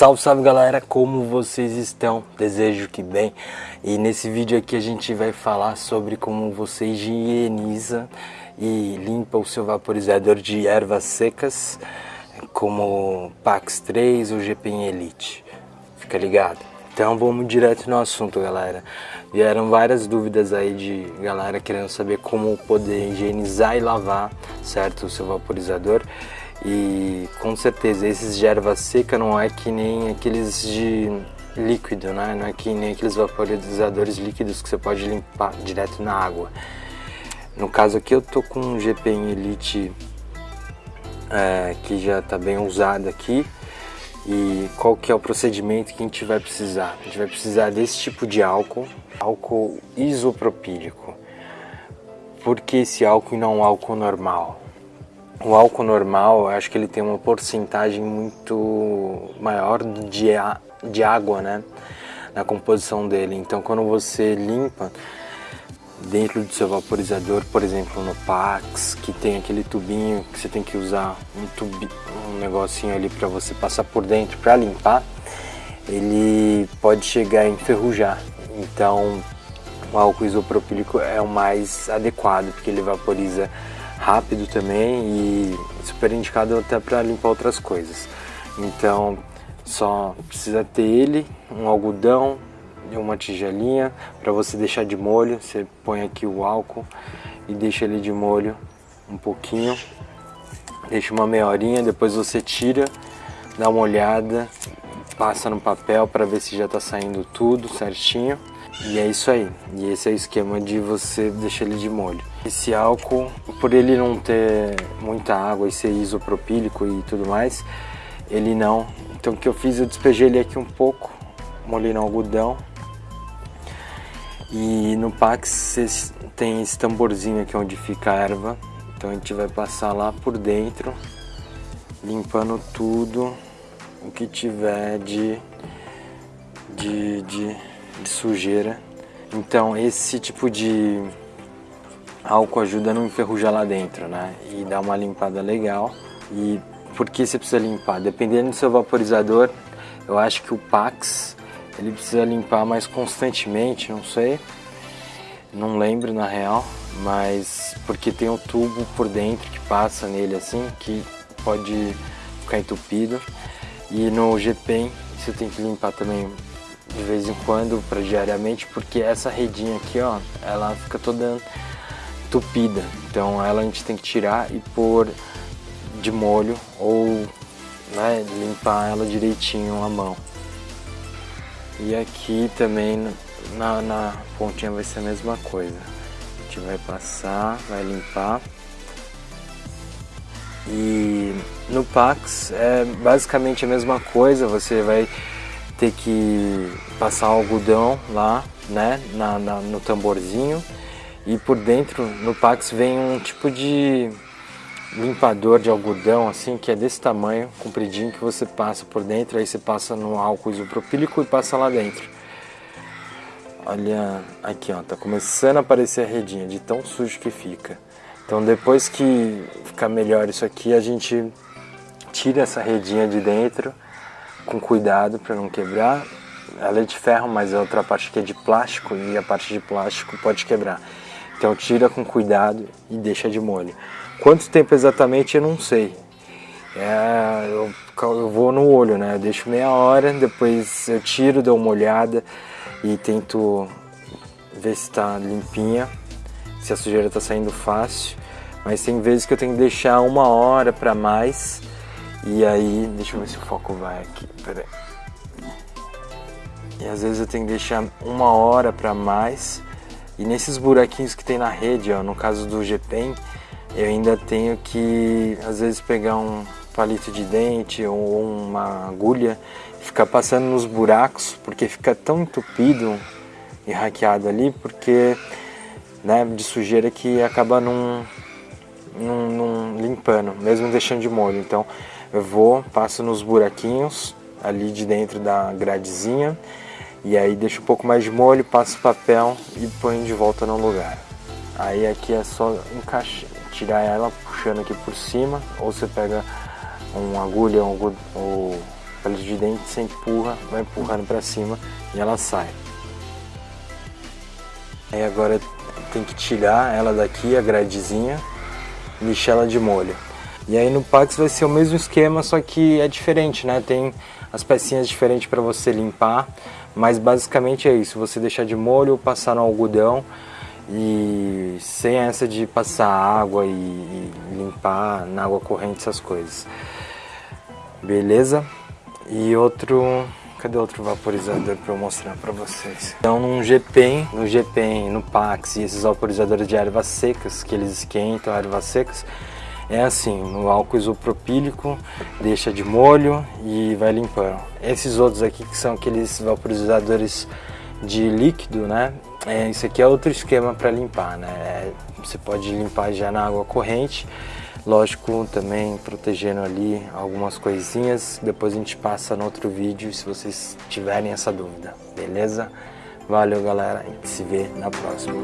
Salve, salve galera, como vocês estão? Desejo que bem. E nesse vídeo aqui a gente vai falar sobre como você higieniza e limpa o seu vaporizador de ervas secas, como Pax 3 ou GPM Elite. Fica ligado? Então vamos direto no assunto, galera. Vieram várias dúvidas aí de galera querendo saber como poder higienizar e lavar, certo, o seu vaporizador. E com certeza esses de erva seca não é que nem aqueles de líquido, né? Não é que nem aqueles vaporizadores líquidos que você pode limpar direto na água. No caso aqui eu tô com um GPM Elite é, que já está bem usado aqui. E qual que é o procedimento que a gente vai precisar? A gente vai precisar desse tipo de álcool, álcool isopropílico. Por que esse álcool e não álcool normal? O álcool normal, acho que ele tem uma porcentagem muito maior de, de água, né? Na composição dele. Então, quando você limpa dentro do seu vaporizador, por exemplo, no Pax, que tem aquele tubinho que você tem que usar um, tubi, um negocinho ali para você passar por dentro para limpar, ele pode chegar a enferrujar. Então, o álcool isopropílico é o mais adequado, porque ele vaporiza rápido também e super indicado até para limpar outras coisas. Então só precisa ter ele, um algodão e uma tigelinha para você deixar de molho. Você põe aqui o álcool e deixa ele de molho um pouquinho. Deixa uma meia horinha, depois você tira, dá uma olhada, passa no papel para ver se já está saindo tudo certinho. E é isso aí. E esse é o esquema de você deixar ele de molho. Esse álcool, por ele não ter muita água e ser isopropílico e tudo mais, ele não. Então o que eu fiz, eu despejei ele aqui um pouco, molhei no algodão. E no Pax tem esse tamborzinho aqui onde fica a erva. Então a gente vai passar lá por dentro, limpando tudo o que tiver de, de, de, de sujeira. Então esse tipo de álcool ajuda a não enferrujar lá dentro, né? E dá uma limpada legal. E por que você precisa limpar? Dependendo do seu vaporizador, eu acho que o Pax ele precisa limpar mais constantemente, não sei. Não lembro na real, mas porque tem um tubo por dentro que passa nele assim, que pode ficar entupido. E no GPEN você tem que limpar também de vez em quando para diariamente, porque essa redinha aqui, ó, ela fica toda entupida. Então ela a gente tem que tirar e pôr de molho ou né, limpar ela direitinho a mão. E aqui também na, na pontinha vai ser a mesma coisa. A gente vai passar, vai limpar. E no Pax é basicamente a mesma coisa, você vai ter que passar algodão lá, né, na, na no tamborzinho e por dentro no Pax vem um tipo de limpador de algodão assim que é desse tamanho, compridinho que você passa por dentro, aí você passa no álcool isopropílico e passa lá dentro. Olha aqui ó, tá começando a aparecer a redinha de tão sujo que fica. Então depois que ficar melhor isso aqui, a gente tira essa redinha de dentro com cuidado para não quebrar. Ela é de ferro, mas a outra parte aqui é de plástico e a parte de plástico pode quebrar. Então tira com cuidado e deixa de molho. Quanto tempo exatamente eu não sei. É, eu, eu, vou no olho, né? Eu deixo meia hora, depois eu tiro, dou uma olhada e tento ver se está limpinha, se a sujeira está saindo fácil. Mas tem vezes que eu tenho que deixar uma hora para mais e aí, deixa eu ver se o foco vai aqui, peraí. E às vezes eu tenho que deixar uma hora para mais e nesses buraquinhos que tem na rede, ó, no caso do GPEN, eu ainda tenho que, às vezes, pegar um palito de dente ou uma agulha e ficar passando nos buracos, porque fica tão entupido e hackeado ali, porque, né, de sujeira que acaba não, não, não limpando, mesmo deixando de molho. Então, eu vou, passo nos buraquinhos ali de dentro da gradezinha e aí deixa um pouco mais de molho, passa o papel e põe de volta no lugar. Aí aqui é só encaixar, tirar ela puxando aqui por cima, ou você pega uma agulha ou palito de dente, você empurra, vai empurrando para cima e ela sai. Aí agora tem que tirar ela daqui, a gradezinha, e ela de molho. E aí no Pax vai ser o mesmo esquema, só que é diferente, né? Tem as pecinhas diferentes para você limpar, mas basicamente é isso, você deixar de molho, passar no algodão e sem essa de passar água e, e limpar na água corrente, essas coisas. Beleza? E outro Cadê outro vaporizador para eu mostrar para vocês? Então, num GPEN, no GPEN, no Pax e esses vaporizadores de ervas secas, que eles esquentam ervas secas, é assim, no álcool isopropílico, deixa de molho e vai limpando. Esses outros aqui que são aqueles vaporizadores de líquido, né? É, isso aqui é outro esquema para limpar, né? É, você pode limpar já na água corrente, lógico, também protegendo ali algumas coisinhas. Depois a gente passa no outro vídeo se vocês tiverem essa dúvida, beleza? Valeu, galera. A gente se vê na próxima.